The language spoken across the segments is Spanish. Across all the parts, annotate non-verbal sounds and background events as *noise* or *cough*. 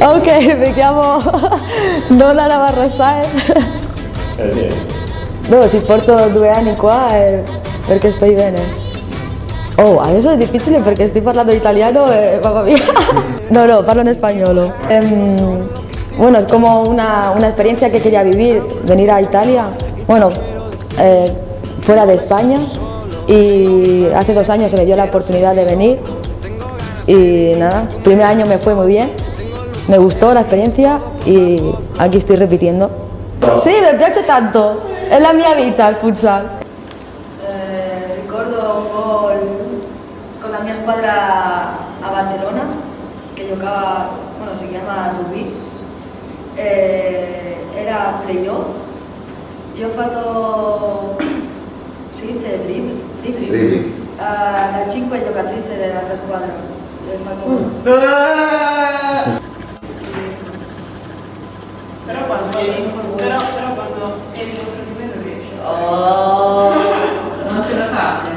Ok, mi chiamo Nona Navarro Saez. Perché? No, si porto due anni qua è perché sto bene. Oh, adesso è difficile perché sto parlando italiano e mamma mia. *laughs* No, no, parlo en español. Em, bueno, es como una, una experiencia que quería vivir, venir a Italia, bueno, eh, fuera de España y hace dos años se me dio la oportunidad de venir y nada, primer año me fue muy bien, me gustó la experiencia y aquí estoy repitiendo. Sí, me piace tanto, è la mia vita il futsal. Eh, ricordo un gol con la mia squadra a Barcellona, che giocava, bueno, si chiama Rubí, eh, era playoff. Io ho fatto, si dice dribbling? Dribbling. La 5 giocatrice dell'altra squadra. Ho fatto... Però però, però quando eri contro di me non riesci. Oh, *laughs* Non ce la fate.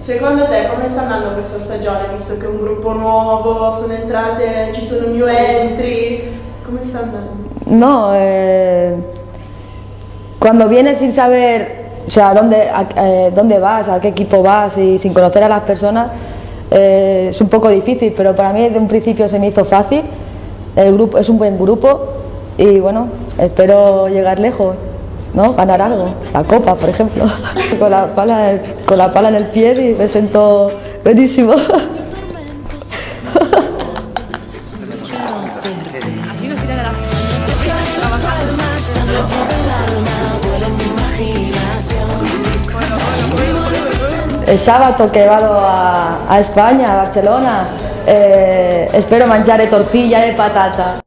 Secondo te come sta andando questa stagione, visto che è un gruppo nuovo, sono entrate, ci sono new entry? Come sta andando? No, eh, cuando vienes sin saber, o sea, dónde, a- eh, dónde vas, a qué equipo vas y sin conocer a las personas, eh, es un poco difícil, pero para mí desde un principio se me hizo fácil. El grupo es un buen grupo y bueno, espero llegar lejos, ¿no? Ganar algo, la copa, por ejemplo, *laughs* con la pala, con la pala en el pie y me siento buenísimo. *laughs* El sábado que vado a, España, a Barcelona, eh, espero mangiare tortilla de patata.